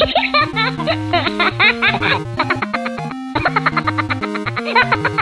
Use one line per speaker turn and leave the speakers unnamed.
Ha ha ha ha!